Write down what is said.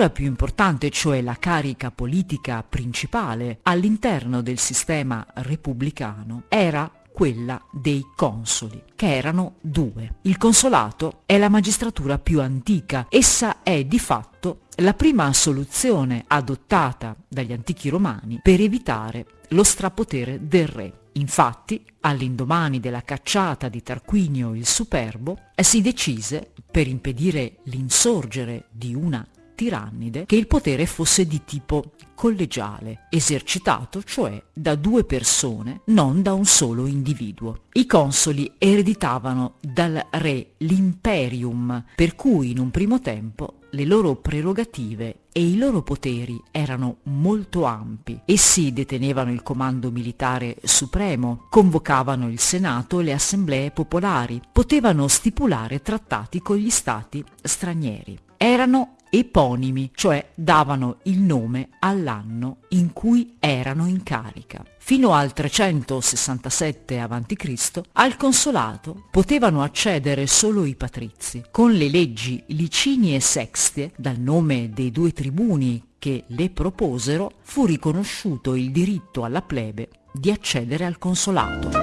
figura più importante, cioè la carica politica principale all'interno del sistema repubblicano, era quella dei consoli, che erano due. Il consolato è la magistratura più antica, essa è di fatto la prima soluzione adottata dagli antichi romani per evitare lo strapotere del re. Infatti, all'indomani della cacciata di Tarquinio il Superbo, si decise, per impedire l'insorgere di una tirannide, che il potere fosse di tipo collegiale, esercitato cioè da due persone, non da un solo individuo. I consoli ereditavano dal re l'imperium, per cui in un primo tempo le loro prerogative e i loro poteri erano molto ampi. Essi detenevano il comando militare supremo, convocavano il Senato e le assemblee popolari, potevano stipulare trattati con gli stati stranieri. Erano eponimi, cioè davano il nome all'anno in cui erano in carica. Fino al 367 a.C. al consolato potevano accedere solo i patrizi. Con le leggi Licini e Sextie, dal nome dei due tribuni che le proposero, fu riconosciuto il diritto alla plebe di accedere al consolato.